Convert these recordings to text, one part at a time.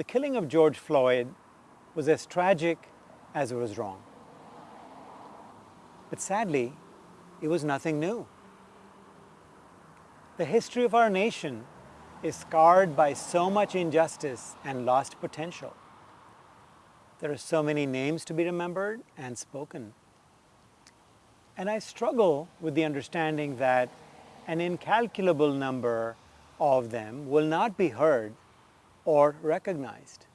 The killing of George Floyd was as tragic as it was wrong. But sadly, it was nothing new. The history of our nation is scarred by so much injustice and lost potential. There are so many names to be remembered and spoken. And I struggle with the understanding that an incalculable number of them will not be heard or recognized.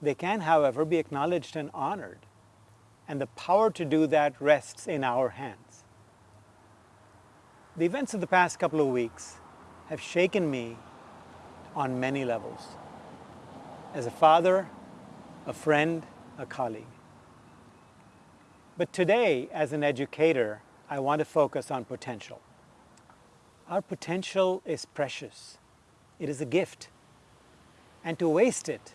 They can, however, be acknowledged and honored, and the power to do that rests in our hands. The events of the past couple of weeks have shaken me on many levels. As a father, a friend, a colleague. But today, as an educator, I want to focus on potential. Our potential is precious. It is a gift. And to waste it,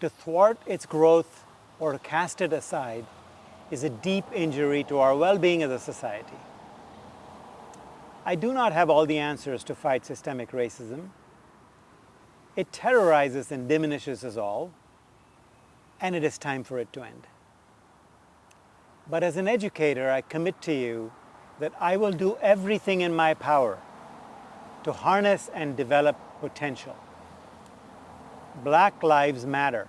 to thwart its growth or to cast it aside is a deep injury to our well-being as a society. I do not have all the answers to fight systemic racism. It terrorizes and diminishes us all, and it is time for it to end. But as an educator, I commit to you that I will do everything in my power to harness and develop potential. Black lives matter.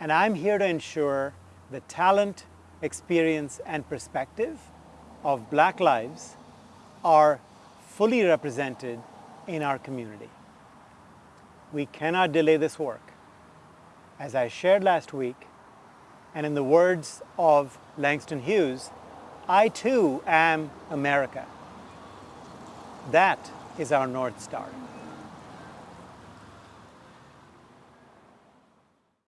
And I'm here to ensure the talent, experience, and perspective of Black lives are fully represented in our community. We cannot delay this work. As I shared last week, and in the words of Langston Hughes, I too am America. That is our North Star.